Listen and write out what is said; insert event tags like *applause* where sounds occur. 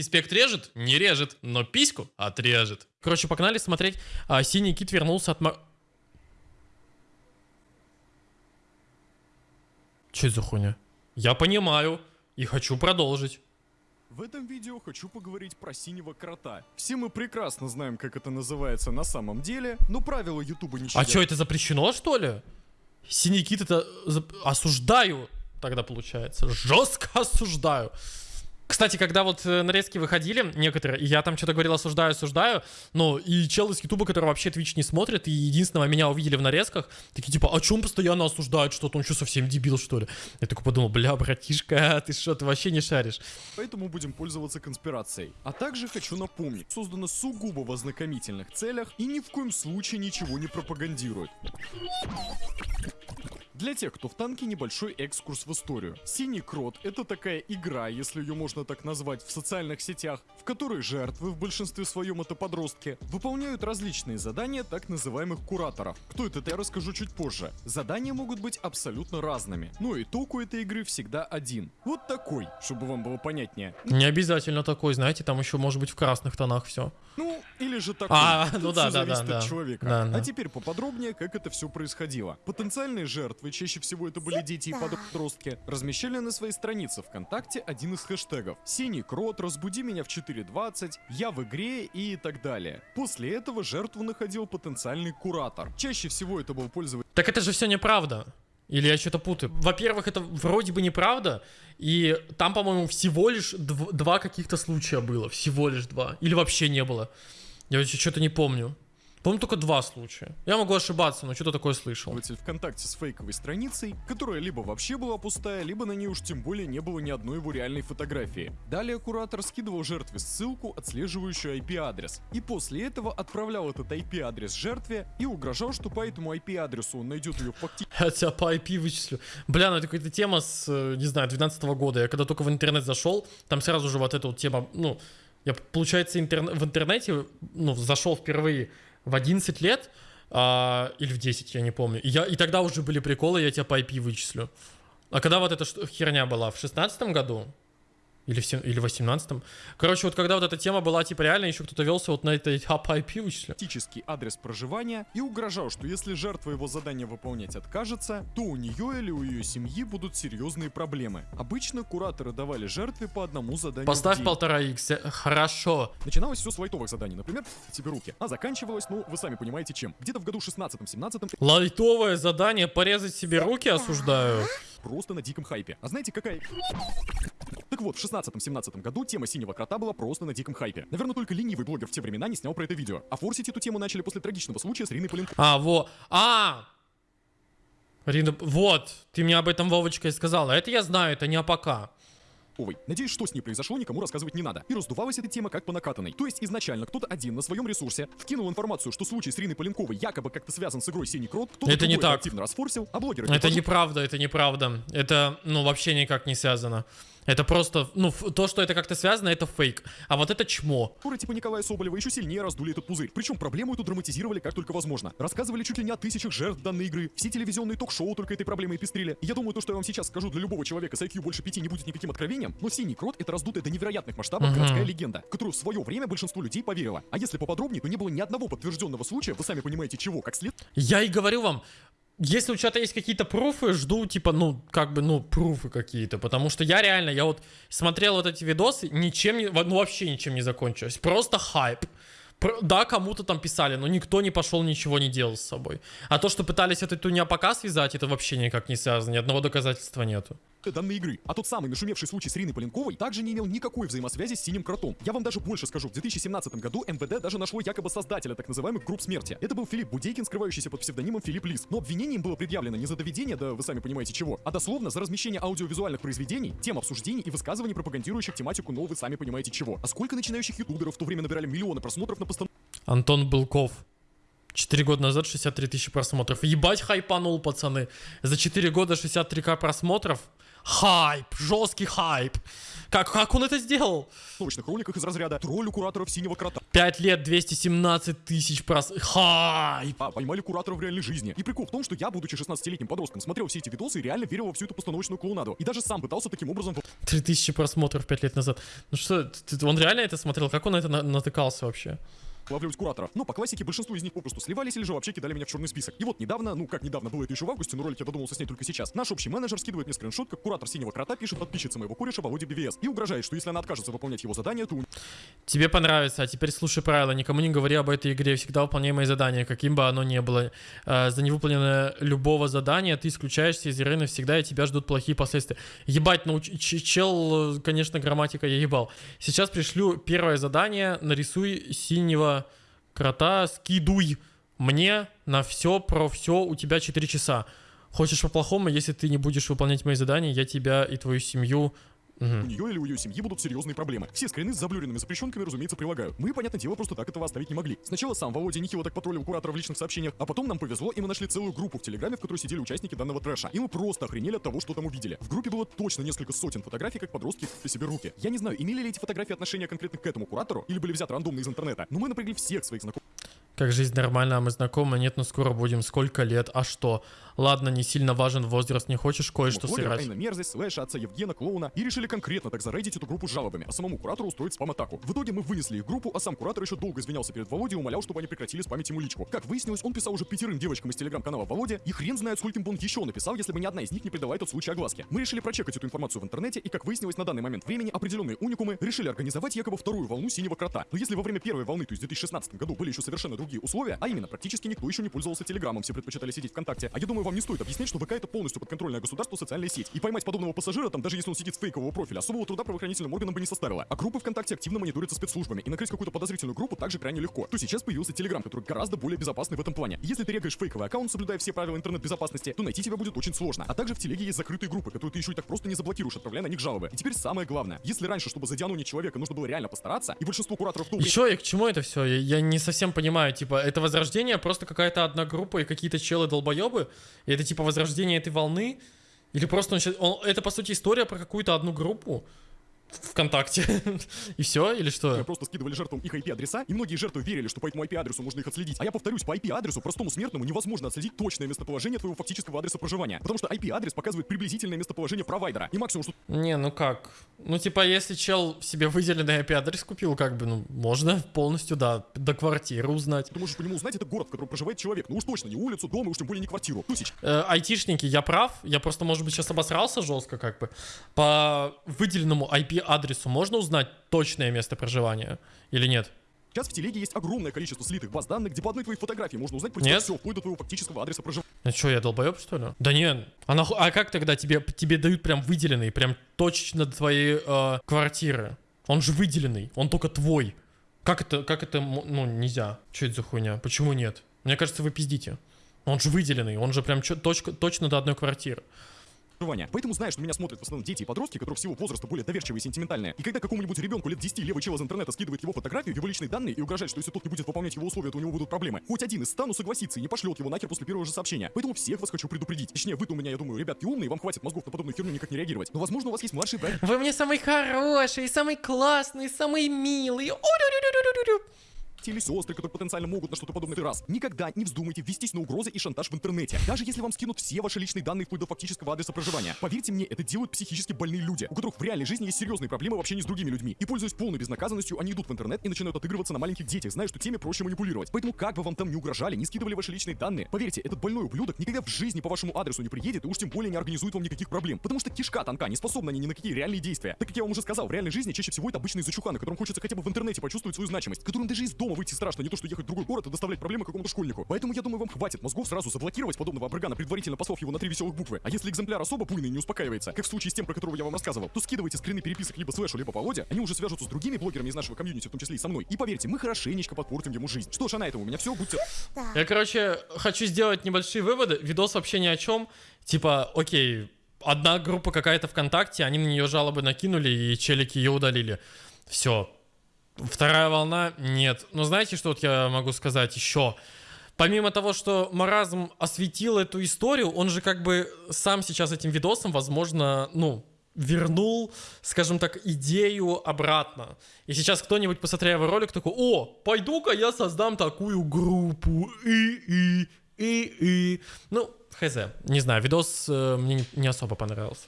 Киспект режет? Не режет, но письку отрежет. Короче, погнали смотреть. А, синий кит вернулся от... Че это за хуйня? Я понимаю и хочу продолжить. В этом видео хочу поговорить про синего крота. Все мы прекрасно знаем, как это называется на самом деле, но правила ютуба не А что, это запрещено, что ли? Синий кит это... Осуждаю тогда получается. Жестко осуждаю. Кстати, когда вот э, нарезки выходили, некоторые, и я там что-то говорил осуждаю, осуждаю, ну, и чел из Ютуба, который вообще Twitch не смотрит, и единственного меня увидели в нарезках, такие типа, а чем постоянно осуждают что-то, он что, совсем дебил, что ли? Я такой подумал, бля, братишка, ты что, ты вообще не шаришь? Поэтому будем пользоваться конспирацией. А также хочу напомнить, создано сугубо в ознакомительных целях и ни в коем случае ничего не пропагандирует. Для тех, кто в танке, небольшой экскурс в историю. Синий крот — это такая игра, если ее можно так назвать, в социальных сетях, в которой жертвы, в большинстве своем это подростки, выполняют различные задания так называемых кураторов. Кто это, я расскажу чуть позже. Задания могут быть абсолютно разными, но итог у этой игры всегда один. Вот такой, чтобы вам было понятнее. Не обязательно такой, знаете, там еще может быть в красных тонах все. Ну, или же такой. А, Тут ну да, да, зависит да, от да. человека. Да, да. А теперь поподробнее, как это все происходило. Потенциальные жертвы, чаще всего это были дети и подростки, размещали на своей странице ВКонтакте один из хэштегов. Синий крот, разбуди меня в 4.20, я в игре и так далее. После этого жертву находил потенциальный куратор. Чаще всего это был пользователь Так это же все неправда. Или я что-то путаю? Во-первых, это вроде бы неправда, и там, по-моему, всего лишь дв- два каких-то случая было. Всего лишь два. Или вообще не было. Я что-то не помню. Помню только два случая. Я могу ошибаться, но что-то такое слышал. ВКонтакте с фейковой страницей, которая либо вообще была пустая, либо на ней уж тем более не было ни одной его реальной фотографии. Далее куратор скидывал жертве ссылку, отслеживающую IP-адрес, и после этого отправлял этот IP-адрес жертве и угрожал, что по этому IP-адресу он найдет ее фактически *laughs* Я тебя по IP вычислю. Бля, ну это какая-то тема с, э, не знаю, 12 года. Я когда только в интернет зашел, там сразу же вот эта вот тема, ну, я, получается, интерне- в интернете, ну, зашел впервые в 11 лет, а, или в 10, я не помню. И, я, и тогда уже были приколы, я тебя по IP вычислю. А когда вот эта херня была? В 16 году? Или в, сем- или в 18 Короче, вот когда вот эта тема была, типа, реально еще кто-то велся вот на этой IP вычислю. фактический адрес проживания и угрожал, что если жертва его задание выполнять откажется, то у нее или у ее семьи будут серьезные проблемы. Обычно кураторы давали жертве по одному заданию Поставь полтора икс. Хорошо. Начиналось все с лайтовых заданий, например, тебе руки, а заканчивалось, ну, вы сами понимаете чем. Где-то в году 16-17 Лайтовое задание порезать себе руки осуждаю. просто на диком хайпе. А знаете, какая... Так вот, в 16-17 году тема синего крота была просто на диком хайпе. Наверное, только ленивый блогер в те времена не снял про это видео. А форсить эту тему начали после трагичного случая с Риной Поленковой. А, во. А! Рина, вот, ты мне об этом Вовочка и сказала. Это я знаю, это не АПК. Надеюсь, что с ней произошло, никому рассказывать не надо. И раздувалась эта тема как по накатанной. То есть изначально кто-то один на своем ресурсе вкинул информацию, что случай с Риной Поленковой якобы как-то связан с игрой Синий Крот, кто-то Это не так. активно расфорсил, а блогеры... Это тоже неправда, это неправда. Это, ну, вообще никак не связано. Это просто, ну, то, что это как-то связано, это фейк. А вот это чмо. Которые типа Николая Соболева еще сильнее раздули этот пузырь. Причем проблему эту драматизировали как только возможно. Рассказывали чуть ли не о тысячах жертв данной игры. Все телевизионные ток-шоу только этой проблемой пестрили. Я думаю, то, что я вам сейчас скажу для любого человека с IQ больше пяти не будет никаким откровением, но Синий Крот это раздутая до невероятных масштабов Мгм. городская легенда, которую в свое время большинство людей поверило. А если поподробнее, то не было ни одного подтвержденного случая, вы сами понимаете чего, как след Я и говорю вам, если у чата есть какие-то пруфы, жду, типа, ну, как бы, ну, пруфы какие-то. Потому что я реально, я вот смотрел вот эти видосы, ничем не, ну, вообще ничем не закончилось. Просто хайп. Да, кому-то там писали, но никто не пошел, ничего не делал с собой. А то, что пытались эту туня пока связать, это вообще никак не связано, ни одного доказательства нету. Данной игры. А тот самый нашумевший случай с Риной Поленковой также не имел никакой взаимосвязи с Синим Кротом. Я вам даже больше скажу, в 2017 году МВД даже нашло якобы создателя так называемых групп смерти. Это был Филипп Будейкин, скрывающийся под псевдонимом Филипп Лис. Но обвинение им было предъявлено не за доведение, да вы сами понимаете чего, а дословно за размещение аудиовизуальных произведений, тем обсуждений и высказываний, пропагандирующих тематику, но вы сами понимаете чего. А сколько начинающих ютуберов в то время набирали миллионы просмотров на постановке Антон Былков. Четыре года назад 63 тысячи просмотров. Ебать хайпанул, пацаны. За 4 года 63к просмотров. Хайп, жесткий хайп. Как, как он это сделал? новочных роликах из разряда «Тролль у кураторов синего крота». 5 лет, 217 тысяч прос... Хайп! А, поймали куратора в реальной жизни. И прикол в том, что я, будучи 16-летним подростком, смотрел все эти видосы и реально верил во всю эту постановочную клоунаду. И даже сам пытался таким образом... 3000 просмотров 5 лет назад. Ну что, он реально это смотрел? Как он это на натыкался вообще? Ловлюсь кураторов. Но по классике большинство из них попросту сливались или же вообще кидали меня в черный список. И вот недавно, ну как недавно, было это еще в августе, но ролик я додумался снять только сейчас, наш общий менеджер скидывает мне скриншот, как куратор синего крота пишет подписчице моего кореша Володе BVS и угрожает, что если она откажется выполнять его задание, то... Тебе понравится, а теперь слушай правила, никому не говори об этой игре, всегда выполняй мои задания, каким бы оно ни было. Э, за невыполненное любого задания ты исключаешься из игры навсегда, и тебя ждут плохие последствия. Ебать, ну чел, конечно, грамматика я ебал. Сейчас пришлю первое задание, нарисуй синего крота, скидуй мне на все про все, у тебя 4 часа. Хочешь по-плохому, если ты не будешь выполнять мои задания, я тебя и твою семью Угу. У нее или у ее семьи будут серьезные проблемы. Все скрины с заблюренными запрещенками, разумеется, прилагаю. Мы, понятное дело, просто так этого оставить не могли. Сначала сам Володя нехило так потроллил куратора в личных сообщениях, а потом нам повезло, и мы нашли целую группу в Телеграме, в которой сидели участники данного трэша. И мы просто охренели от того, что там увидели. В группе было точно несколько сотен фотографий, как подростки в себе руки. Я не знаю, имели ли эти фотографии отношения конкретно к этому куратору, или были взяты рандомно из интернета, но мы напрягли всех своих знакомых. Как жизнь нормальная, а мы знакомы, нет, но скоро будем. Сколько лет, а что? Ладно, не сильно важен возраст, не хочешь кое-что сыграть. мерзость, слэша, отца Евгена, клоуна, и решили конкретно так зарейдить эту группу с жалобами, а самому куратору устроить спам-атаку. В итоге мы вынесли их группу, а сам куратор еще долго извинялся перед Володей и умолял, чтобы они прекратили спамить ему личку. Как выяснилось, он писал уже пятерым девочкам из телеграм-канала Володя, и хрен знает, скольким бы он еще написал, если бы ни одна из них не придала этот случай огласке. Мы решили прочекать эту информацию в интернете, и как выяснилось на данный момент времени, определенные уникумы решили организовать якобы вторую волну синего крота. Но если во время первой волны, то есть в 2016 году, были еще совершенно другие условия, а именно практически никто еще не пользовался Телеграмом, все предпочитали сидеть ВКонтакте. А я думаю, вам не стоит объяснять, что ВК это полностью подконтрольное государство социальная сеть. И поймать подобного пассажира там, даже если он сидит с фейкового профиля, особого труда правоохранительным органам бы не составило. А группы ВКонтакте активно мониторятся спецслужбами, и накрыть какую-то подозрительную группу также крайне легко. То сейчас появился Телеграм, который гораздо более безопасный в этом плане. если ты регаешь фейковый аккаунт, соблюдая все правила интернет-безопасности, то найти тебя будет очень сложно. А также в Телеге есть закрытые группы, которые ты еще и так просто не заблокируешь, отправляя на них жалобы. И теперь самое главное. Если раньше, чтобы задиануть человека, нужно было реально постараться, и большинство кураторов... И что, и к чему это все? Я, я не совсем понимаю. Типа, это возрождение просто какая-то одна группа и какие-то челы долбоебы, и это типа возрождение этой волны, или просто он, он, это по сути история про какую-то одну группу, ВКонтакте. *laughs* и все, или что? Мы просто скидывали жертвам их IP-адреса, и многие жертвы верили, что по этому IP-адресу можно их отследить. А я повторюсь, по IP-адресу простому смертному невозможно отследить точное местоположение твоего фактического адреса проживания. Потому что IP-адрес показывает приблизительное местоположение провайдера. И максимум, что... Не, ну как? Ну типа, если чел себе выделенный IP-адрес купил, как бы, ну, можно полностью, да, до квартиры узнать. Ты можешь по нему узнать, это город, в котором проживает человек. Ну уж точно не улицу, дом, и уж тем более не квартиру. Тысяч. Э, айтишники, я прав? Я просто, может быть, сейчас обосрался жестко, как бы. По выделенному IP-адресу можно узнать точное место проживания или нет? Сейчас в телеге есть огромное количество слитых баз данных, где по одной твоей фотографии можно узнать про тебя все, вплоть до твоего фактического адреса проживания. Ну что, я долбоеб, что ли? Да нет. А, нахуй, а как тогда тебе, тебе дают прям выделенный, прям точечно до твоей э, квартиры? Он же выделенный, он только твой. Как это, как это, ну, нельзя. Что это за хуйня? Почему нет? Мне кажется, вы пиздите. Он же выделенный, он же прям точка, точно до одной квартиры проживания. Поэтому знаю, что меня смотрят в основном дети и подростки, которые всего возраста более доверчивые и сентиментальные. И когда какому-нибудь ребенку лет 10 левый чел из интернета скидывает его фотографию, его личные данные и угрожает, что если тот не будет выполнять его условия, то у него будут проблемы, хоть один из стану согласится и не пошлет его нахер после первого же сообщения. Поэтому всех вас хочу предупредить. Точнее, вы-то у меня, я думаю, ребятки умные, вам хватит мозгов на подобную херню никак не реагировать. Но возможно у вас есть младший брат. Вы мне самый хороший, самый классный, самый милый или сестры, которые потенциально могут на что-то подобное раз. Никогда не вздумайте вестись на угрозы и шантаж в интернете. Даже если вам скинут все ваши личные данные вплоть до фактического адреса проживания. Поверьте мне, это делают психически больные люди, у которых в реальной жизни есть серьезные проблемы в общении с другими людьми. И пользуясь полной безнаказанностью, они идут в интернет и начинают отыгрываться на маленьких детях, зная, что теми проще манипулировать. Поэтому как бы вам там не угрожали, не скидывали ваши личные данные, поверьте, этот больной ублюдок никогда в жизни по вашему адресу не приедет и уж тем более не организует вам никаких проблем. Потому что кишка тонка, не способна ни на какие реальные действия. Так как я вам уже сказал, в реальной жизни чаще всего это обычные зачуханы, которым хочется хотя бы в интернете почувствовать свою значимость, которым даже из дома выйти страшно, не то что ехать в другой город и доставлять проблемы какому-то школьнику. Поэтому я думаю, вам хватит мозгов сразу заблокировать подобного обрыгана, предварительно послав его на три веселых буквы. А если экземпляр особо буйный не успокаивается, как в случае с тем, про которого я вам рассказывал, то скидывайте скрины переписок либо слэшу, либо Володя, они уже свяжутся с другими блогерами из нашего комьюнити, в том числе и со мной. И поверьте, мы хорошенечко подпортим ему жизнь. Что ж, а на этом у меня все, будьте... Я, короче, хочу сделать небольшие выводы. Видос вообще ни о чем. Типа, окей, одна группа какая-то ВКонтакте, они на нее жалобы накинули, и челики ее удалили. Все, Вторая волна нет. Но знаете, что вот я могу сказать еще? помимо того, что Маразм осветил эту историю, он же как бы сам сейчас этим видосом, возможно, ну, вернул, скажем так, идею обратно. И сейчас кто-нибудь, посмотря его ролик, такой, о, пойду-ка я создам такую группу, и-и, и-и. Ну, хз, не знаю, видос э, мне не особо понравился.